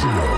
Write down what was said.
Patreon.